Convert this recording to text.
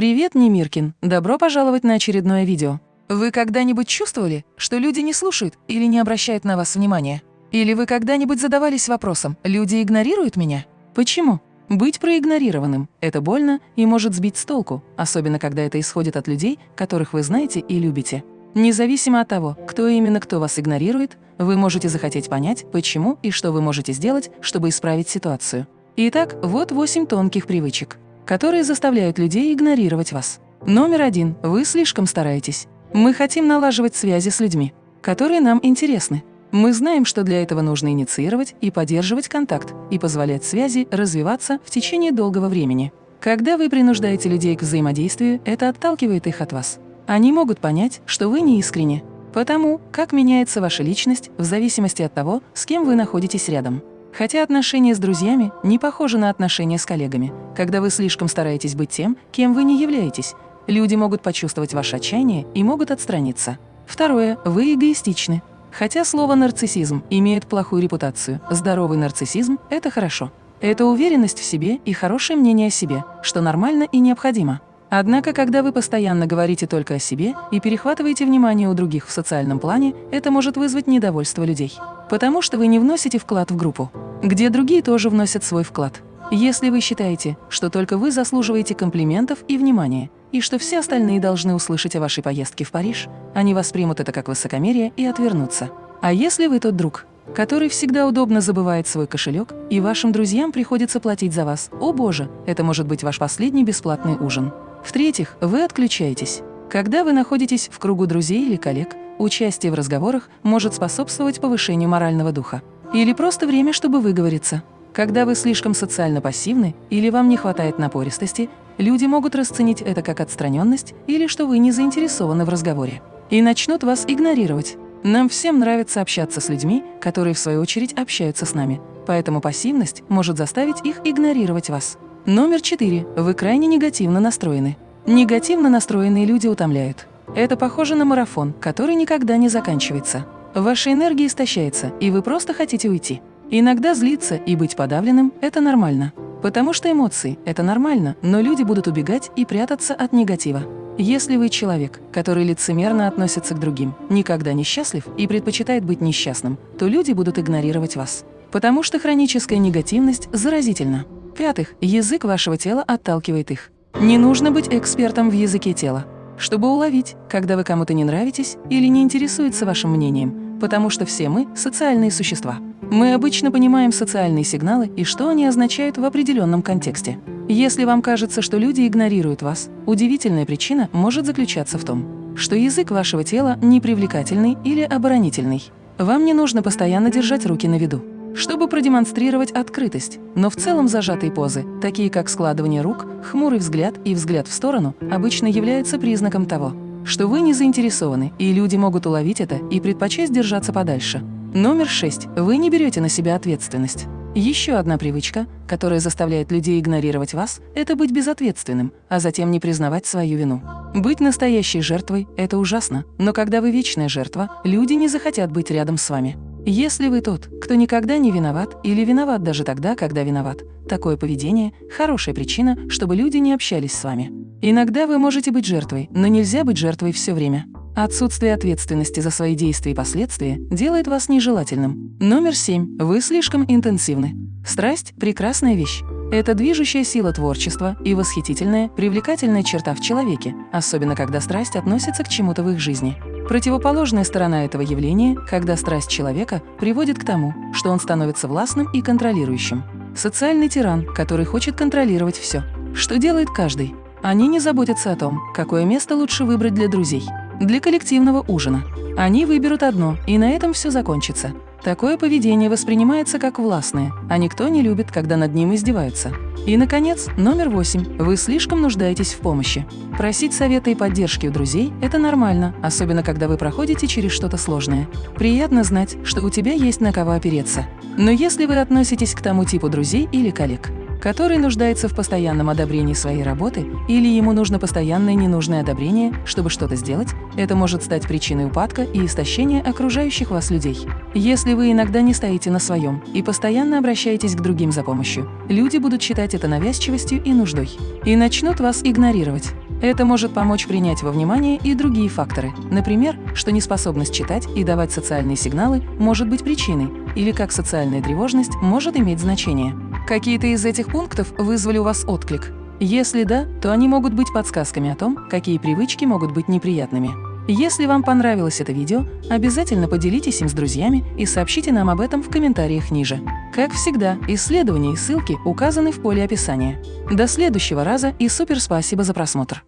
Привет, Немиркин! Добро пожаловать на очередное видео. Вы когда-нибудь чувствовали, что люди не слушают или не обращают на вас внимания? Или вы когда-нибудь задавались вопросом «люди игнорируют меня?» Почему? Быть проигнорированным – это больно и может сбить с толку, особенно когда это исходит от людей, которых вы знаете и любите. Независимо от того, кто именно кто вас игнорирует, вы можете захотеть понять, почему и что вы можете сделать, чтобы исправить ситуацию. Итак, вот 8 тонких привычек которые заставляют людей игнорировать вас. Номер один. Вы слишком стараетесь. Мы хотим налаживать связи с людьми, которые нам интересны. Мы знаем, что для этого нужно инициировать и поддерживать контакт и позволять связи развиваться в течение долгого времени. Когда вы принуждаете людей к взаимодействию, это отталкивает их от вас. Они могут понять, что вы не искренне, потому как меняется ваша личность в зависимости от того, с кем вы находитесь рядом. Хотя отношения с друзьями не похожи на отношения с коллегами. Когда вы слишком стараетесь быть тем, кем вы не являетесь, люди могут почувствовать ваше отчаяние и могут отстраниться. Второе. Вы эгоистичны. Хотя слово «нарциссизм» имеет плохую репутацию, здоровый нарциссизм – это хорошо. Это уверенность в себе и хорошее мнение о себе, что нормально и необходимо. Однако, когда вы постоянно говорите только о себе и перехватываете внимание у других в социальном плане, это может вызвать недовольство людей. Потому что вы не вносите вклад в группу, где другие тоже вносят свой вклад. Если вы считаете, что только вы заслуживаете комплиментов и внимания, и что все остальные должны услышать о вашей поездке в Париж, они воспримут это как высокомерие и отвернутся. А если вы тот друг, который всегда удобно забывает свой кошелек, и вашим друзьям приходится платить за вас, о боже, это может быть ваш последний бесплатный ужин. В-третьих, вы отключаетесь. Когда вы находитесь в кругу друзей или коллег, участие в разговорах может способствовать повышению морального духа. Или просто время, чтобы выговориться. Когда вы слишком социально пассивны или вам не хватает напористости, люди могут расценить это как отстраненность или что вы не заинтересованы в разговоре. И начнут вас игнорировать. Нам всем нравится общаться с людьми, которые в свою очередь общаются с нами, поэтому пассивность может заставить их игнорировать вас. Номер четыре. Вы крайне негативно настроены. Негативно настроенные люди утомляют. Это похоже на марафон, который никогда не заканчивается. Ваша энергия истощается, и вы просто хотите уйти. Иногда злиться и быть подавленным – это нормально. Потому что эмоции – это нормально, но люди будут убегать и прятаться от негатива. Если вы человек, который лицемерно относится к другим, никогда не счастлив и предпочитает быть несчастным, то люди будут игнорировать вас. Потому что хроническая негативность заразительна. В-пятых, язык вашего тела отталкивает их. Не нужно быть экспертом в языке тела, чтобы уловить, когда вы кому-то не нравитесь или не интересуется вашим мнением, потому что все мы – социальные существа. Мы обычно понимаем социальные сигналы и что они означают в определенном контексте. Если вам кажется, что люди игнорируют вас, удивительная причина может заключаться в том, что язык вашего тела непривлекательный или оборонительный. Вам не нужно постоянно держать руки на виду чтобы продемонстрировать открытость, но в целом зажатые позы, такие как складывание рук, хмурый взгляд и взгляд в сторону, обычно являются признаком того, что вы не заинтересованы, и люди могут уловить это и предпочесть держаться подальше. Номер шесть. Вы не берете на себя ответственность. Еще одна привычка, которая заставляет людей игнорировать вас, это быть безответственным, а затем не признавать свою вину. Быть настоящей жертвой – это ужасно, но когда вы вечная жертва, люди не захотят быть рядом с вами. Если вы тот, кто никогда не виноват или виноват даже тогда, когда виноват, такое поведение – хорошая причина, чтобы люди не общались с вами. Иногда вы можете быть жертвой, но нельзя быть жертвой все время. Отсутствие ответственности за свои действия и последствия делает вас нежелательным. Номер семь. Вы слишком интенсивны. Страсть – прекрасная вещь. Это движущая сила творчества и восхитительная, привлекательная черта в человеке, особенно когда страсть относится к чему-то в их жизни. Противоположная сторона этого явления, когда страсть человека приводит к тому, что он становится властным и контролирующим. Социальный тиран, который хочет контролировать все. Что делает каждый? Они не заботятся о том, какое место лучше выбрать для друзей, для коллективного ужина. Они выберут одно, и на этом все закончится. Такое поведение воспринимается как властное, а никто не любит, когда над ним издеваются. И, наконец, номер восемь. Вы слишком нуждаетесь в помощи. Просить совета и поддержки у друзей – это нормально, особенно когда вы проходите через что-то сложное. Приятно знать, что у тебя есть на кого опереться. Но если вы относитесь к тому типу друзей или коллег, который нуждается в постоянном одобрении своей работы или ему нужно постоянное ненужное одобрение, чтобы что-то сделать, это может стать причиной упадка и истощения окружающих вас людей. Если вы иногда не стоите на своем и постоянно обращаетесь к другим за помощью, люди будут считать это навязчивостью и нуждой и начнут вас игнорировать. Это может помочь принять во внимание и другие факторы. Например, что неспособность читать и давать социальные сигналы может быть причиной, или как социальная тревожность может иметь значение. Какие-то из этих пунктов вызвали у вас отклик? Если да, то они могут быть подсказками о том, какие привычки могут быть неприятными. Если вам понравилось это видео, обязательно поделитесь им с друзьями и сообщите нам об этом в комментариях ниже. Как всегда, исследования и ссылки указаны в поле описания. До следующего раза и супер спасибо за просмотр!